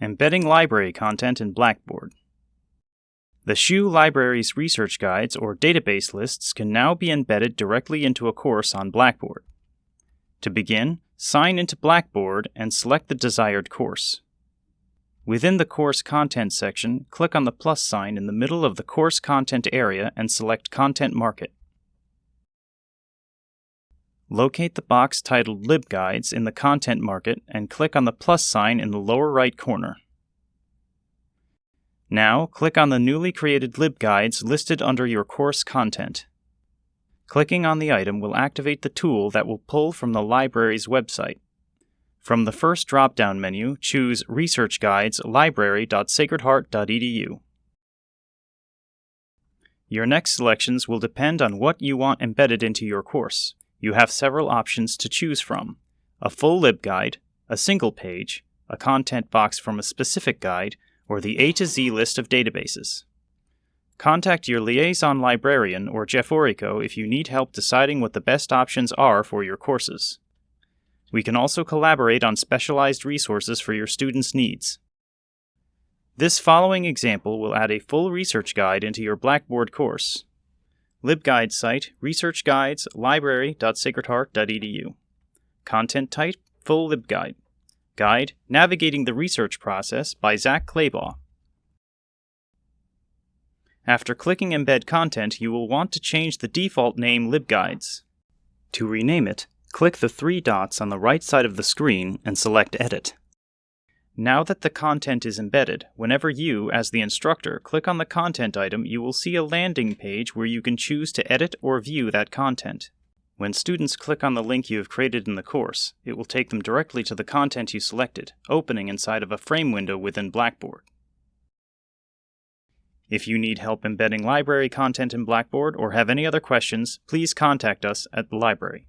Embedding library content in Blackboard. The SHU Libraries research guides or database lists can now be embedded directly into a course on Blackboard. To begin, sign into Blackboard and select the desired course. Within the Course Content section, click on the plus sign in the middle of the Course Content area and select Content Market. Locate the box titled LibGuides in the Content Market and click on the plus sign in the lower right corner. Now, click on the newly created LibGuides listed under your course content. Clicking on the item will activate the tool that will pull from the library's website. From the first drop-down menu, choose Research Guides library.sacredheart.edu. Your next selections will depend on what you want embedded into your course you have several options to choose from a full libguide, a single page, a content box from a specific guide, or the A to Z list of databases. Contact your liaison librarian or Jeff Orrico if you need help deciding what the best options are for your courses. We can also collaborate on specialized resources for your students' needs. This following example will add a full research guide into your Blackboard course. LibGuide site, Research Guides, library.sacredheart.edu. Content type, Full LibGuide. Guide, Navigating the Research Process by Zach Claybaugh. After clicking Embed Content, you will want to change the default name LibGuides. To rename it, click the three dots on the right side of the screen and select Edit. Now that the content is embedded, whenever you, as the instructor, click on the content item, you will see a landing page where you can choose to edit or view that content. When students click on the link you have created in the course, it will take them directly to the content you selected, opening inside of a frame window within Blackboard. If you need help embedding library content in Blackboard or have any other questions, please contact us at the library.